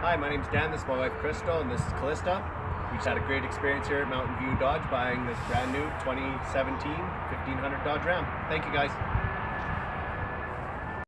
Hi, my name's Dan. This is my wife Crystal, and this is Callista. We just had a great experience here at Mountain View Dodge buying this brand new 2017 1500 Dodge Ram. Thank you, guys.